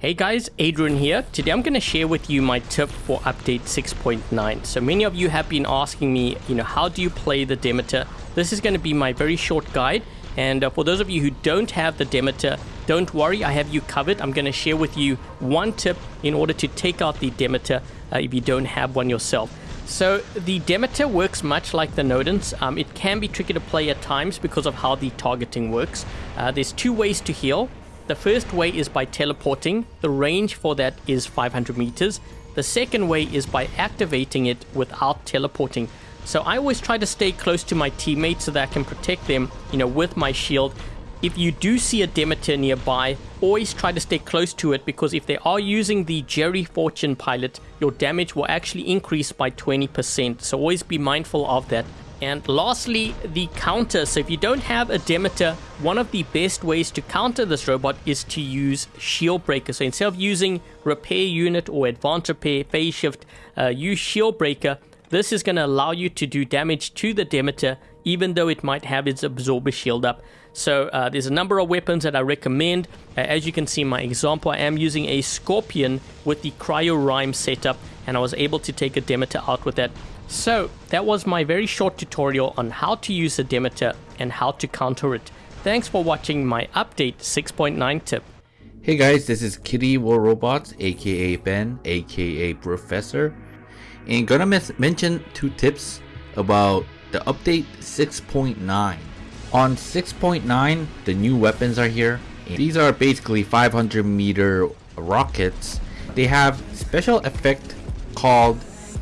Hey guys, Adrian here. Today I'm going to share with you my tip for update 6.9. So many of you have been asking me, you know, how do you play the Demeter? This is going to be my very short guide. And uh, for those of you who don't have the Demeter, don't worry, I have you covered. I'm going to share with you one tip in order to take out the Demeter uh, if you don't have one yourself. So the Demeter works much like the Nodens. Um, it can be tricky to play at times because of how the targeting works. Uh, there's two ways to heal. The first way is by teleporting. The range for that is 500 meters. The second way is by activating it without teleporting. So I always try to stay close to my teammates so that I can protect them, you know, with my shield. If you do see a Demeter nearby, always try to stay close to it because if they are using the Jerry Fortune pilot, your damage will actually increase by 20%. So always be mindful of that. And lastly, the counter. So if you don't have a Demeter, one of the best ways to counter this robot is to use Shield Breaker. So instead of using Repair Unit or Advanced Repair, Phase Shift, uh, use Shield Breaker. This is going to allow you to do damage to the Demeter even though it might have its Absorber Shield up. So uh, there's a number of weapons that I recommend. Uh, as you can see in my example, I am using a Scorpion with the Cryo Rime setup and I was able to take a Demeter out with that. So that was my very short tutorial on how to use a Demeter and how to counter it. Thanks for watching my update 6.9 tip. Hey guys, this is Kitty War Robots, aka Ben, aka Professor, and gonna mention two tips about the update 6.9. On 6.9, the new weapons are here. These are basically 500 meter rockets. They have special effect called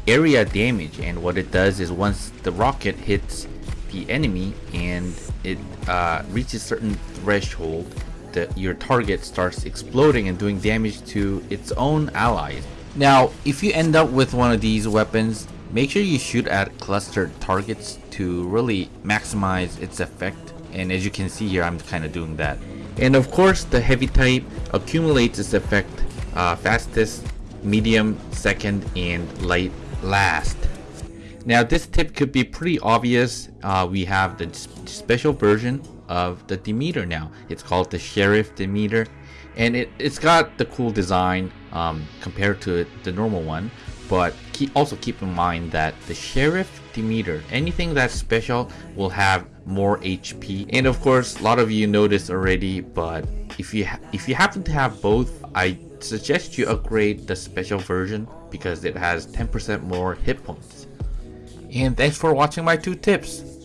area damage and what it does is once the rocket hits the enemy and it uh, reaches certain threshold the, your target starts exploding and doing damage to its own allies. Now if you end up with one of these weapons make sure you shoot at clustered targets to really maximize its effect. And as you can see here I'm kind of doing that. And of course the heavy type accumulates its effect uh, fastest medium second and light last. Now this tip could be pretty obvious. Uh, we have the special version of the Demeter now. It's called the Sheriff Demeter and it, it's got the cool design um, compared to the normal one. But keep, also keep in mind that the Sheriff Demeter, anything that's special will have more HP. And of course, a lot of you know this already, but if you if you happen to have both, I suggest you upgrade the special version because it has 10% more hit points. And thanks for watching my two tips.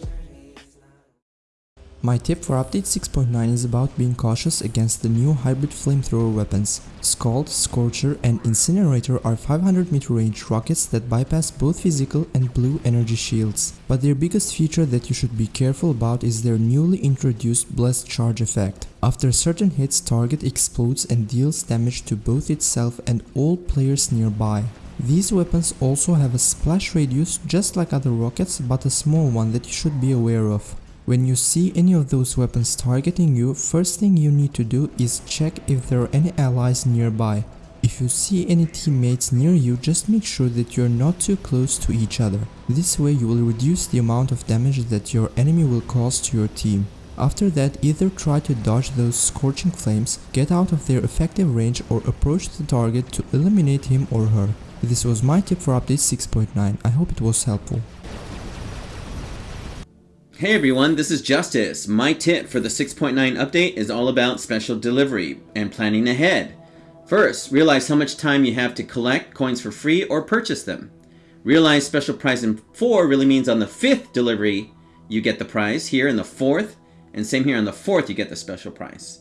My tip for update 6.9 is about being cautious against the new hybrid flamethrower weapons. Scald, Scorcher and Incinerator are 500 meter range rockets that bypass both physical and blue energy shields. But their biggest feature that you should be careful about is their newly introduced Blessed Charge effect. After certain hits, target explodes and deals damage to both itself and all players nearby. These weapons also have a splash radius just like other rockets but a small one that you should be aware of. When you see any of those weapons targeting you, first thing you need to do is check if there are any allies nearby. If you see any teammates near you, just make sure that you're not too close to each other. This way you will reduce the amount of damage that your enemy will cause to your team. After that, either try to dodge those scorching flames, get out of their effective range or approach the target to eliminate him or her. This was my tip for update 6.9, I hope it was helpful. Hey everyone, this is Justice. My tip for the 6.9 update is all about special delivery and planning ahead. First, realize how much time you have to collect coins for free or purchase them. Realize special prize in 4 really means on the 5th delivery you get the prize, here in the 4th, and same here on the 4th you get the special prize.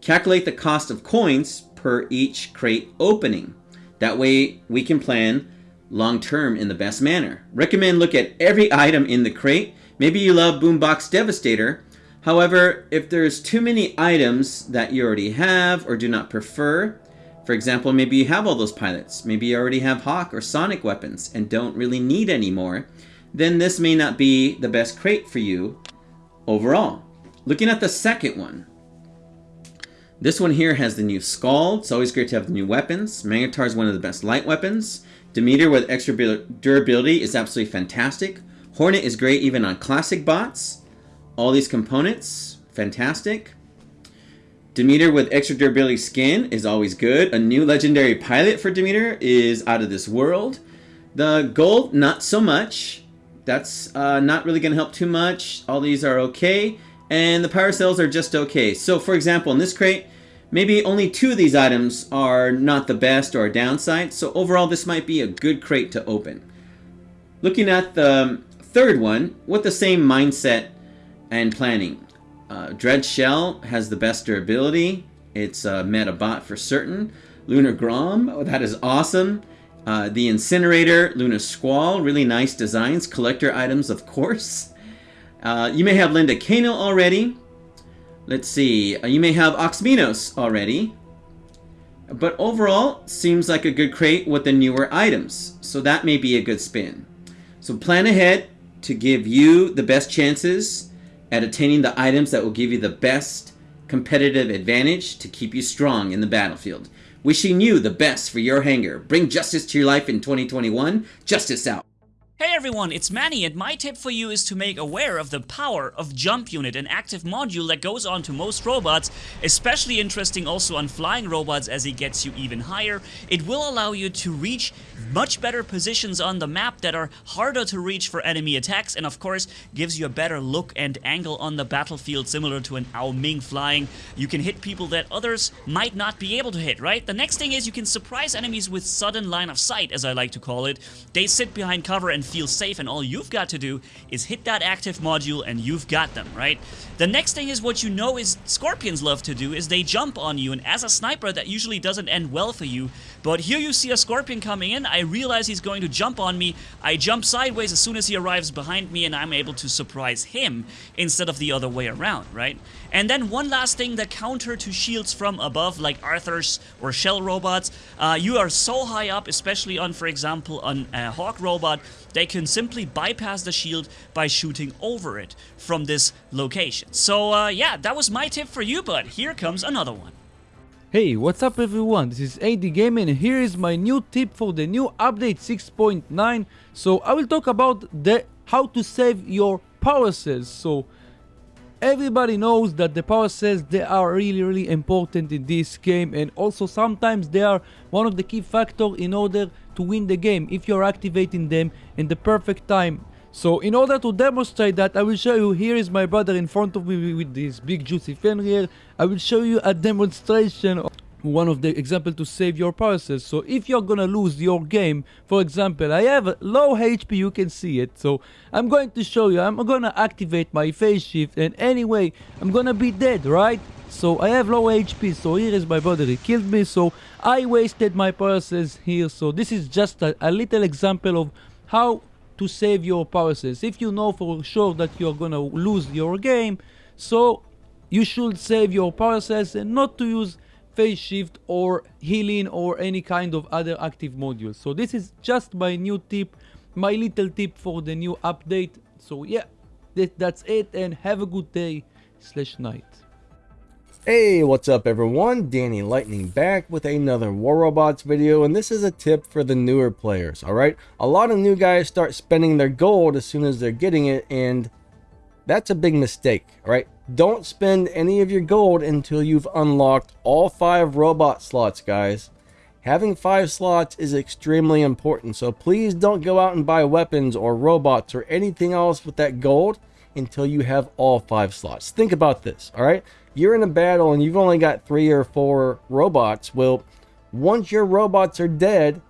Calculate the cost of coins per each crate opening. That way we can plan long term in the best manner. Recommend look at every item in the crate Maybe you love Boombox Devastator. However, if there's too many items that you already have or do not prefer, for example, maybe you have all those pilots, maybe you already have Hawk or Sonic weapons and don't really need any more, then this may not be the best crate for you overall. Looking at the second one, this one here has the new Scald. It's always great to have the new weapons. Magnetar is one of the best light weapons. Demeter with extra durability is absolutely fantastic. Hornet is great even on classic bots. All these components, fantastic. Demeter with extra durability skin is always good. A new legendary pilot for Demeter is out of this world. The gold, not so much. That's uh, not really going to help too much. All these are okay. And the power cells are just okay. So for example, in this crate, maybe only two of these items are not the best or a downside. So overall, this might be a good crate to open. Looking at the third one, with the same mindset and planning. Uh, Dread Shell has the best durability. It's a meta bot for certain. Lunar Grom, oh, that is awesome. Uh, the Incinerator, Lunar Squall, really nice designs. Collector items, of course. Uh, you may have Linda Kano already. Let's see. Uh, you may have Oxminos already. But overall, seems like a good crate with the newer items. So that may be a good spin. So plan ahead to give you the best chances at attaining the items that will give you the best competitive advantage to keep you strong in the battlefield. Wishing you the best for your hangar. Bring justice to your life in 2021. Justice out. Hey everyone, it's Manny and my tip for you is to make aware of the power of Jump Unit, an active module that goes on to most robots, especially interesting also on flying robots as it gets you even higher. It will allow you to reach much better positions on the map that are harder to reach for enemy attacks and of course gives you a better look and angle on the battlefield similar to an Ao Ming flying. You can hit people that others might not be able to hit, right? The next thing is you can surprise enemies with sudden line of sight, as I like to call it. They sit behind cover and feel safe and all you've got to do is hit that active module and you've got them, right? The next thing is what you know is Scorpions love to do is they jump on you and as a sniper that usually doesn't end well for you, but here you see a Scorpion coming in, I realize he's going to jump on me, I jump sideways as soon as he arrives behind me and I'm able to surprise him instead of the other way around, right? And then one last thing, the counter to shields from above, like Arthur's or Shell robots, uh, you are so high up, especially on, for example, on a Hawk robot, they can simply bypass the shield by shooting over it from this location. So uh, yeah, that was my tip for you, but here comes another one. Hey, what's up everyone? This is AD Gaming and here is my new tip for the new update 6.9. So I will talk about the how to save your power cells. So everybody knows that the power cells they are really really important in this game and also sometimes they are one of the key factors in order to win the game if you're activating them in the perfect time so in order to demonstrate that I will show you here is my brother in front of me with this big juicy fan here. I will show you a demonstration of one of the example to save your process so if you're gonna lose your game for example i have low hp you can see it. So i'm going to show you i'm gonna activate my phase shift and anyway i'm gonna be dead right? So i have low hp so here is my brother he killed me. So i wasted my process here. So this is just a, a little example of how to save your process if you know for sure that you're gonna lose your game so you should save your process and not to use phase shift or healing or any kind of other active modules. So this is just my new tip, my little tip for the new update. So yeah, that, that's it and have a good day slash night. Hey, what's up everyone? Danny Lightning back with another War Robots video and this is a tip for the newer players, alright? A lot of new guys start spending their gold as soon as they're getting it and that's a big mistake, alright? Don't spend any of your gold until you've unlocked all five robot slots, guys. Having five slots is extremely important, so please don't go out and buy weapons or robots or anything else with that gold until you have all five slots. Think about this, alright? You're in a battle and you've only got three or four robots. Well, once your robots are dead,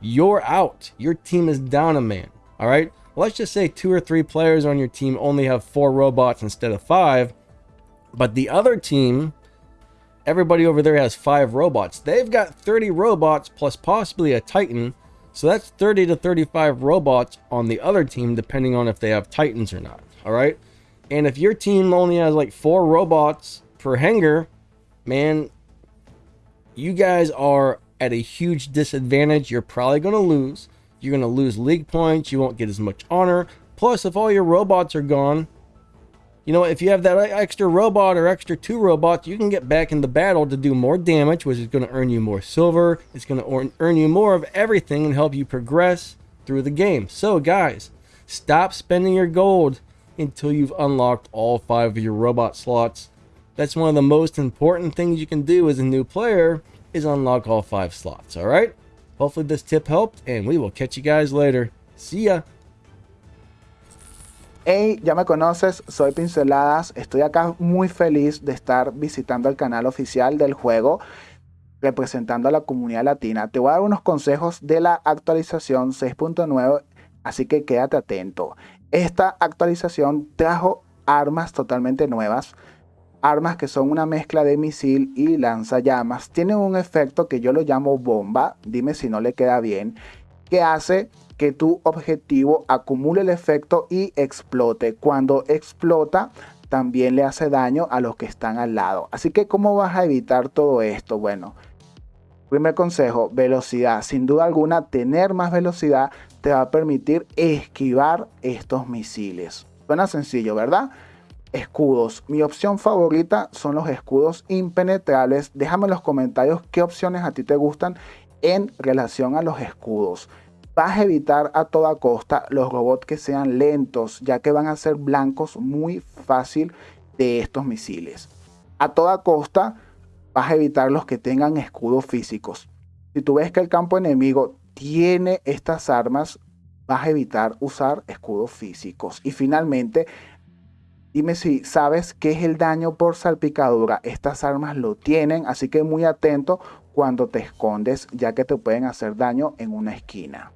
you're out. Your team is down a man, alright? let's just say two or three players on your team only have four robots instead of five, but the other team, everybody over there has five robots. They've got 30 robots plus possibly a Titan, so that's 30 to 35 robots on the other team, depending on if they have Titans or not, all right? And if your team only has like four robots per hangar, man, you guys are at a huge disadvantage. You're probably going to lose. You're going to lose league points. You won't get as much honor. Plus, if all your robots are gone, you know, if you have that extra robot or extra two robots, you can get back in the battle to do more damage, which is going to earn you more silver. It's going to earn you more of everything and help you progress through the game. So, guys, stop spending your gold until you've unlocked all five of your robot slots. That's one of the most important things you can do as a new player is unlock all 5 slots, alright? Hopefully this tip helped and we will catch you guys later. See ya! Hey, ya me conoces, soy Pinceladas, estoy acá muy feliz de estar visitando el canal oficial del juego, representando a la comunidad latina. Te voy a dar unos consejos de la actualización 6.9, así que quédate atento. Esta actualización trajo armas totalmente nuevas, armas que son una mezcla de misil y lanzallamas. Tienen un efecto que yo lo llamo bomba, dime si no le queda bien, que hace que tu objetivo acumule el efecto y explote. Cuando explota, también le hace daño a los que están al lado. Así que, ¿cómo vas a evitar todo esto? Bueno, primer consejo, velocidad. Sin duda alguna, tener más velocidad te va a permitir esquivar estos misiles. Suena sencillo, ¿verdad? Escudos. Mi opción favorita son los escudos impenetrables. Déjame en los comentarios qué opciones a ti te gustan en relación a los escudos vas a evitar a toda costa los robots que sean lentos, ya que van a ser blancos muy fácil de estos misiles. A toda costa vas a evitar los que tengan escudos físicos. Si tú ves que el campo enemigo tiene estas armas, vas a evitar usar escudos físicos. Y finalmente, dime si sabes qué es el daño por salpicadura. Estas armas lo tienen, así que muy atento cuando te escondes, ya que te pueden hacer daño en una esquina.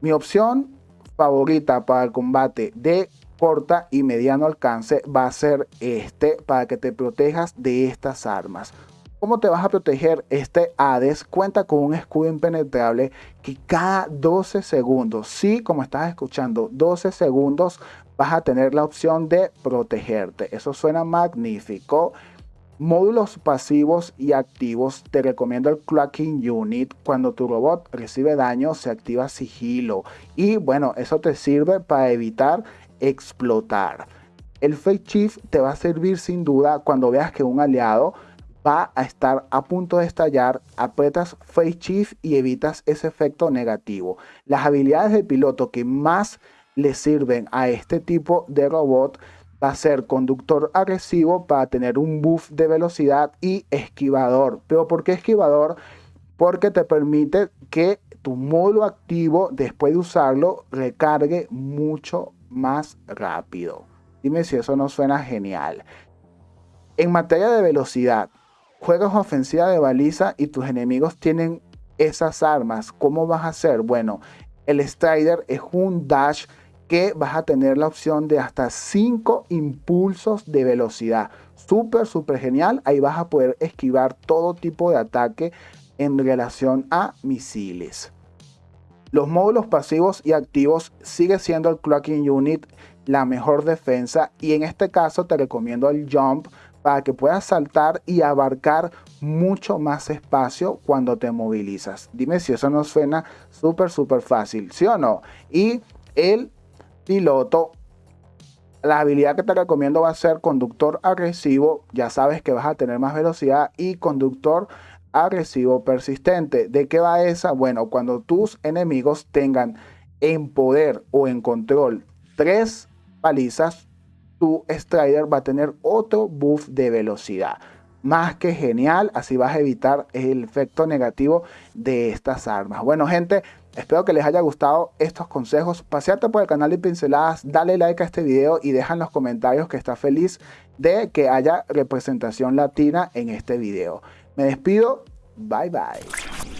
Mi opción favorita para el combate de corta y mediano alcance va a ser este para que te protejas de estas armas. ¿Cómo te vas a proteger? Este Hades cuenta con un escudo impenetrable que cada 12 segundos, sí, como estás escuchando, 12 segundos vas a tener la opción de protegerte. Eso suena magnífico. Módulos pasivos y activos, te recomiendo el Clocking Unit. Cuando tu robot recibe daño, se activa sigilo. Y bueno, eso te sirve para evitar explotar. El Fake Chief te va a servir sin duda cuando veas que un aliado va a estar a punto de estallar, apretas Face Chief y evitas ese efecto negativo. Las habilidades de piloto que más le sirven a este tipo de robot va a ser conductor agresivo para tener un buff de velocidad y esquivador. ¿Pero por qué esquivador? Porque te permite que tu módulo activo, después de usarlo, recargue mucho más rápido. Dime si eso no suena genial. En materia de velocidad, juegas ofensiva de baliza y tus enemigos tienen esas armas. ¿Cómo vas a hacer? Bueno, el Strider es un dash que vas a tener la opción de hasta 5 impulsos de velocidad. Súper, súper genial. Ahí vas a poder esquivar todo tipo de ataque en relación a misiles. Los módulos pasivos y activos sigue siendo el Clocking Unit la mejor defensa y en este caso te recomiendo el Jump para que puedas saltar y abarcar mucho más espacio cuando te movilizas. Dime si eso no suena súper, súper fácil, ¿sí o no? Y el piloto, la habilidad que te recomiendo va a ser conductor agresivo. Ya sabes que vas a tener más velocidad y conductor agresivo persistente. ¿De qué va esa? Bueno, cuando tus enemigos tengan en poder o en control tres palizas, tu Strider va a tener otro buff de velocidad. Más que genial, así vas a evitar el efecto negativo de estas armas. Bueno, gente, Espero que les haya gustado estos consejos. Paseate por el canal de Pinceladas, dale like a este video y deja en los comentarios que está feliz de que haya representación latina en este video. Me despido. Bye bye.